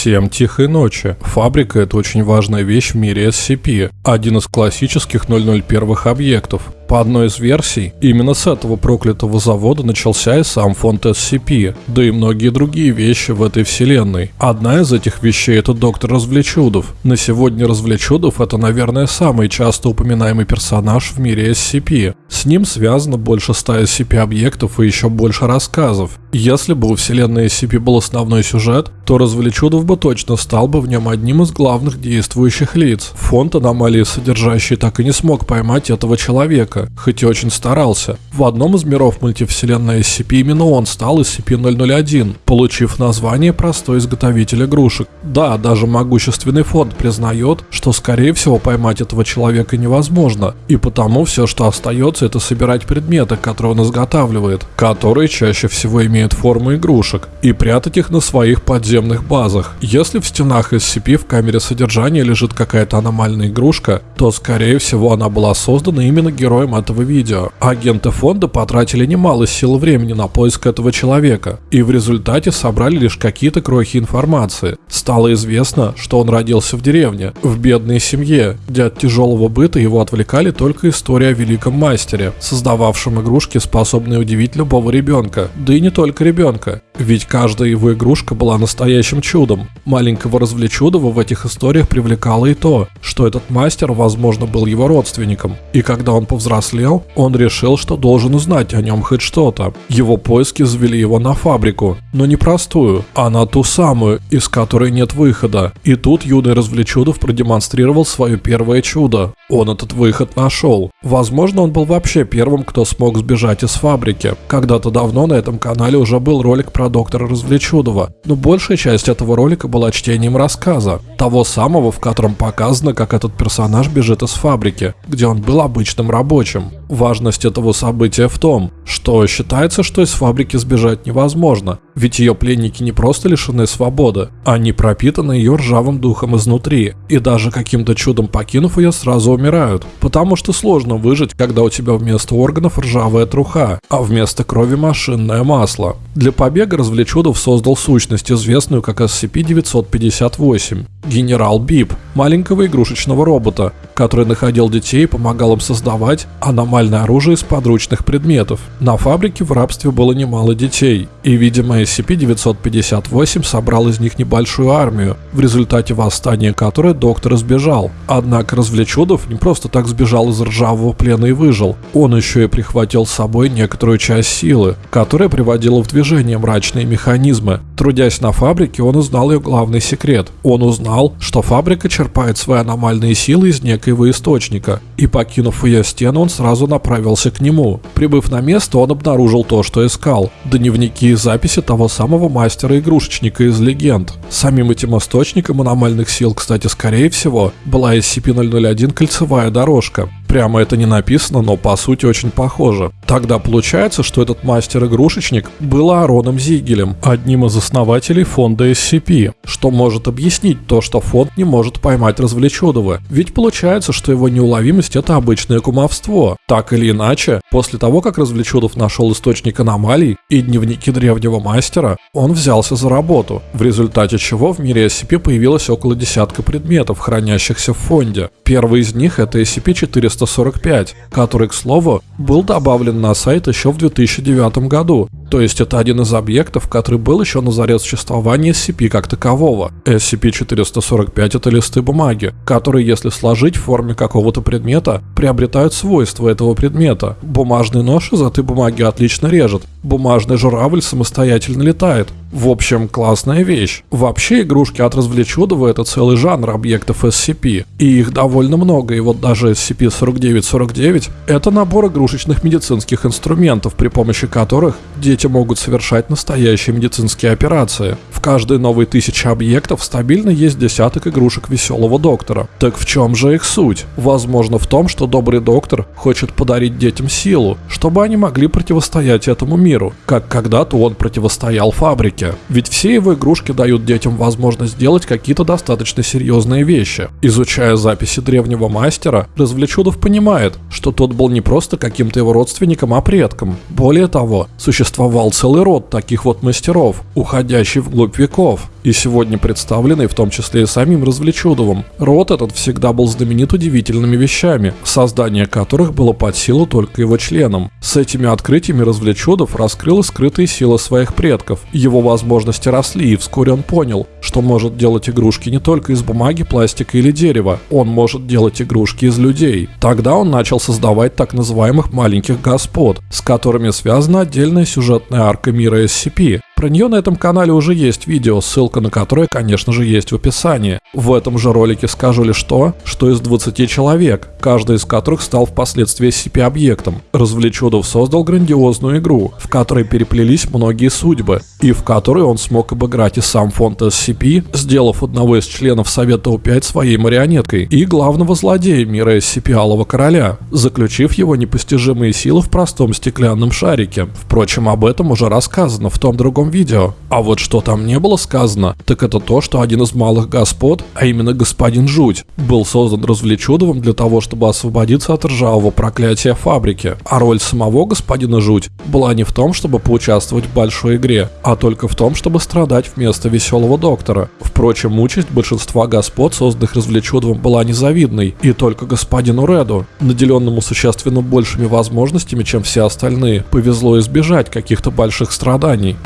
Всем тихой ночи. Фабрика – это очень важная вещь в мире SCP, один из классических 001 объектов. По одной из версий, именно с этого проклятого завода начался и сам фонд SCP, да и многие другие вещи в этой вселенной. Одна из этих вещей это доктор Развлечудов. На сегодня Развлечудов это, наверное, самый часто упоминаемый персонаж в мире SCP. С ним связано больше 100 SCP-объектов и еще больше рассказов. Если бы у вселенной SCP был основной сюжет, то Развлечудов бы точно стал бы в нем одним из главных действующих лиц. Фонд аномалии содержащий так и не смог поймать этого человека, человека, хоть и очень старался. В одном из миров мультивселенной SCP именно он стал SCP-001, получив название простой изготовитель игрушек. Да, даже могущественный фонд признает, что скорее всего поймать этого человека невозможно, и потому все, что остается, это собирать предметы, которые он изготавливает, которые чаще всего имеют форму игрушек, и прятать их на своих подземных базах. Если в стенах SCP в камере содержания лежит какая-то аномальная игрушка, то скорее всего она была создана именно героем героем этого видео. Агенты фонда потратили немало сил времени на поиск этого человека, и в результате собрали лишь какие-то крохи информации. Стало известно, что он родился в деревне, в бедной семье, где от тяжелого быта его отвлекали только история о великом мастере, создававшем игрушки, способные удивить любого ребенка, да и не только ребенка. Ведь каждая его игрушка была настоящим чудом. Маленького развлечудова в этих историях привлекало и то, что этот мастер, возможно, был его родственником. И когда он повзрослел, он решил, что должен узнать о нем хоть что-то. Его поиски завели его на фабрику, но не простую, а на ту самую, из которой нет выхода. И тут юный развлечудов продемонстрировал свое первое чудо. Он этот выход нашел. Возможно, он был вообще первым, кто смог сбежать из фабрики. Когда-то давно на этом канале уже был ролик про доктора Развлечудова, но большая часть этого ролика была чтением рассказа, того самого, в котором показано, как этот персонаж бежит из фабрики, где он был обычным рабочим. Важность этого события в том, что считается, что из фабрики сбежать невозможно, ведь ее пленники не просто лишены свободы, они пропитаны ее ржавым духом изнутри, и даже каким-то чудом покинув ее, сразу умирают, потому что сложно выжить, когда у тебя вместо органов ржавая труха, а вместо крови машинное масло. Для побега Развлечудов создал сущность, известную как SCP-958, генерал Бип, маленького игрушечного робота, который находил детей и помогал им создавать аномальное оружие из подручных предметов. На фабрике в рабстве было немало детей, и, видимо, SCP-958 собрал из них небольшую армию, в результате восстания которой доктор избежал. Однако Развлечудов не просто так сбежал из ржавого плена и выжил, он еще и прихватил с собой некоторую часть силы, которая приводила в движение мрачные механизмы. Трудясь на фабрике, он узнал ее главный секрет. Он узнал, что фабрика черпает свои аномальные силы из некоего источника, и покинув ее стену, он сразу направился к нему. Прибыв на место, он обнаружил то, что искал – дневники и записи того самого мастера-игрушечника из легенд. Самим этим источником аномальных сил, кстати, скорее всего, была SCP-001 кольцевая дорожка, Прямо это не написано, но по сути очень похоже. Тогда получается, что этот мастер-игрушечник был Аароном Зигелем, одним из основателей фонда SCP, что может объяснить то, что фонд не может поймать Развлечудова. Ведь получается, что его неуловимость это обычное кумовство. Так или иначе, после того, как Развлечудов нашел источник аномалий и дневники древнего мастера, он взялся за работу, в результате чего в мире SCP появилось около десятка предметов, хранящихся в фонде. Первый из них это SCP-400 345, который, к слову, был добавлен на сайт еще в 2009 году. То есть это один из объектов, который был еще на заре существования SCP как такового. SCP-445 это листы бумаги, которые, если сложить в форме какого-то предмета, приобретают свойства этого предмета. Бумажный нож из этой бумаги отлично режет, бумажный журавль самостоятельно летает. В общем, классная вещь. Вообще игрушки от развлечудова это целый жанр объектов SCP, и их довольно много, и вот даже SCP-4949 это набор игрушечных медицинских инструментов, при помощи которых дети дети могут совершать настоящие медицинские операции. В каждой новой тысяче объектов стабильно есть десяток игрушек веселого доктора. Так в чем же их суть? Возможно в том, что добрый доктор хочет подарить детям силу, чтобы они могли противостоять этому миру, как когда-то он противостоял фабрике. Ведь все его игрушки дают детям возможность сделать какие-то достаточно серьезные вещи. Изучая записи древнего мастера, Развлечудов понимает, что тот был не просто каким-то его родственником, а предком. Более того, существовал существовал целый род таких вот мастеров, уходящий вглубь веков. И сегодня представленный в том числе и самим Развлечудовым. Род этот всегда был знаменит удивительными вещами, создание которых было под силу только его членам. С этими открытиями Развлечудов раскрыл скрытые силы своих предков. Его возможности росли, и вскоре он понял, что может делать игрушки не только из бумаги, пластика или дерева, он может делать игрушки из людей. Тогда он начал создавать так называемых маленьких господ, с которыми связана отдельная сюжетная арка мира SCP. Про нее на этом канале уже есть видео, ссылка на которое, конечно же, есть в описании. В этом же ролике скажу лишь то, что из 20 человек, каждый из которых стал впоследствии SCP-объектом, Развлечудов создал грандиозную игру, в которой переплелись многие судьбы, и в которой он смог обыграть и сам фонд SCP, сделав одного из членов Совета У-5 своей марионеткой, и главного злодея мира SCP Алого Короля, заключив его непостижимые силы в простом стеклянном шарике. Впрочем, об этом уже рассказано в том другом видео. А вот что там не было сказано, так это то, что один из малых господ, а именно господин Жуть, был создан развлечудовым для того, чтобы освободиться от ржавого проклятия фабрики. А роль самого господина Жуть была не в том, чтобы поучаствовать в большой игре, а только в том, чтобы страдать вместо веселого доктора. Впрочем, участь большинства господ, созданных развлечудовым, была незавидной, и только господину Реду, наделенному существенно большими возможностями, чем все остальные, повезло избежать каких-то больших страданий.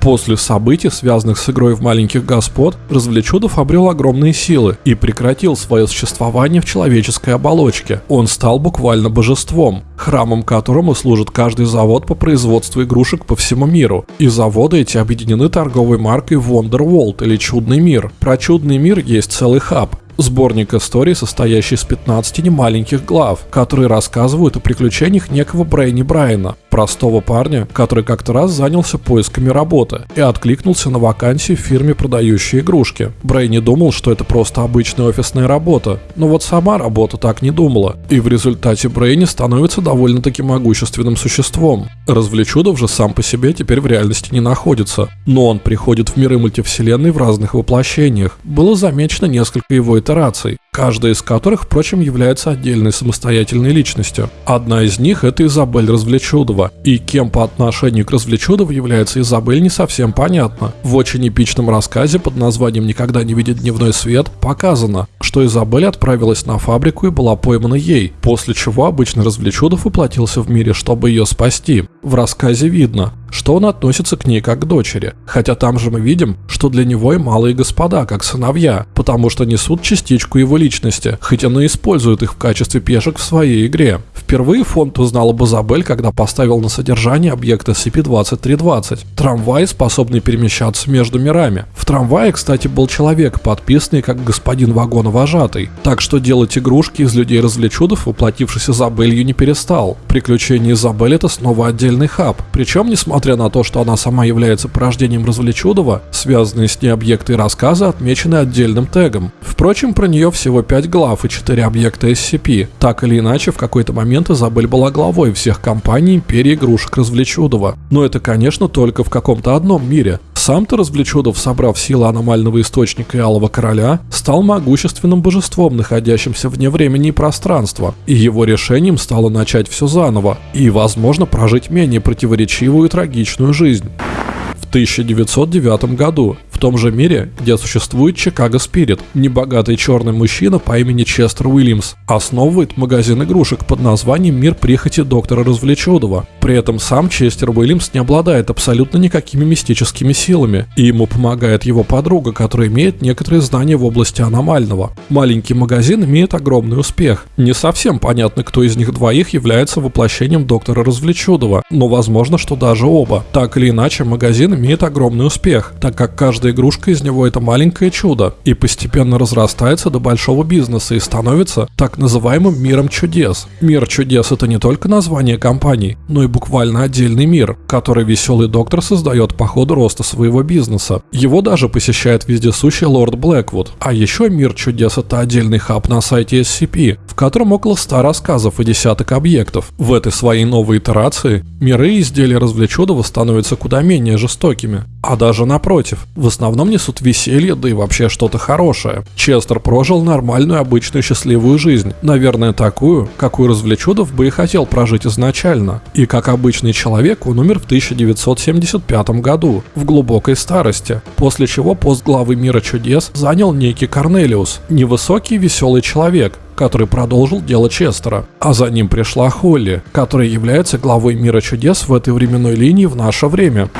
После событий, связанных с игрой в маленьких господ, Развлечудов обрел огромные силы и прекратил свое существование в человеческой оболочке. Он стал буквально божеством, храмом которому служит каждый завод по производству игрушек по всему миру. И заводы эти объединены торговой маркой Wonderworld или Чудный мир. Про Чудный мир есть целый хаб, Сборник историй, состоящий из 15 немаленьких глав, которые рассказывают о приключениях некого Брейни Брайана, простого парня, который как-то раз занялся поисками работы и откликнулся на вакансию в фирме, продающей игрушки. Брейни думал, что это просто обычная офисная работа, но вот сама работа так не думала, и в результате Брейни становится довольно-таки могущественным существом. Развлечудов же сам по себе теперь в реальности не находится, но он приходит в миры мультивселенной в разных воплощениях. Было замечено несколько его итераций, каждая из которых, впрочем, является отдельной самостоятельной личностью. Одна из них – это Изабель Развлечудова, и кем по отношению к Развлечудову является Изабель не совсем понятно. В очень эпичном рассказе под названием «Никогда не видит дневной свет» показано, что Изабель отправилась на фабрику и была поймана ей, после чего обычно Развлечудов воплотился в мире, чтобы ее спасти. В рассказе видно, что он относится к ней как к дочери, хотя там же мы видим, что для него и малые господа, как сыновья, потому что несут частичку его личности, хоть он использует их в качестве пешек в своей игре. Впервые фонд узнал об Изабель, когда поставил на содержание объект SCP-2320 – трамвай, способный перемещаться между мирами. В трамвае, кстати, был человек, подписанный как господин вагоновожатый, так что делать игрушки из людей-развлечудов, воплотившись Изабелью, не перестал. Приключения Изабель – это снова отдельный хаб, причем, несмотря на то, что она сама является порождением развлечудова, связанные с ней объекты и рассказы отмечены отдельным тегом. Впрочем, про нее всего 5 глав и 4 объекта SCP. Так или иначе, в какой-то момент Изабель была главой всех компаний империи игрушек Развлечудова. Но это, конечно, только в каком-то одном мире. Сам-то Развлечудов, собрав силы аномального источника и Алого Короля, стал могущественным божеством, находящимся вне времени и пространства, и его решением стало начать все заново, и, возможно, прожить менее противоречивую и трагичную жизнь. В 1909 году том же мире, где существует Чикаго Спирит, небогатый черный мужчина по имени Честер Уильямс основывает магазин игрушек под названием «Мир прихоти доктора Развлечудова». При этом сам Честер Уильямс не обладает абсолютно никакими мистическими силами, и ему помогает его подруга, которая имеет некоторые знания в области аномального. Маленький магазин имеет огромный успех. Не совсем понятно, кто из них двоих является воплощением доктора Развлечудова, но возможно, что даже оба. Так или иначе, магазин имеет огромный успех, так как каждый игрушка из него это маленькое чудо и постепенно разрастается до большого бизнеса и становится так называемым миром чудес. Мир чудес это не только название компании, но и буквально отдельный мир, который веселый доктор создает по ходу роста своего бизнеса. Его даже посещает вездесущий лорд Блэквуд. А еще мир чудес это отдельный хаб на сайте SCP, в котором около 100 рассказов и десяток объектов. В этой своей новой итерации миры и изделия развлечудова становятся куда менее жестокими. А даже напротив, в основном несут веселье, да и вообще что-то хорошее. Честер прожил нормальную, обычную, счастливую жизнь, наверное, такую, какую Развлечудов бы и хотел прожить изначально. И как обычный человек он умер в 1975 году, в глубокой старости, после чего пост главы мира чудес занял некий Корнелиус, невысокий веселый человек, который продолжил дело Честера. А за ним пришла Холли, которая является главой мира чудес в этой временной линии в наше время.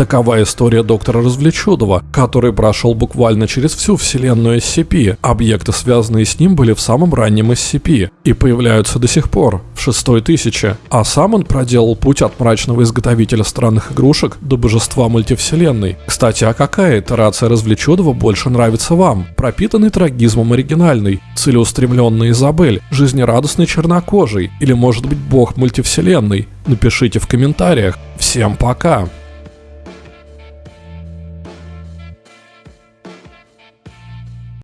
Такова история доктора Развлечудова, который прошел буквально через всю вселенную SCP. Объекты, связанные с ним, были в самом раннем SCP и появляются до сих пор, в шестой тысяче. А сам он проделал путь от мрачного изготовителя странных игрушек до божества мультивселенной. Кстати, а какая итерация Развлечудова больше нравится вам? Пропитанный трагизмом оригинальный, целеустремленный Изабель, жизнерадостный чернокожий или может быть бог мультивселенной? Напишите в комментариях. Всем пока!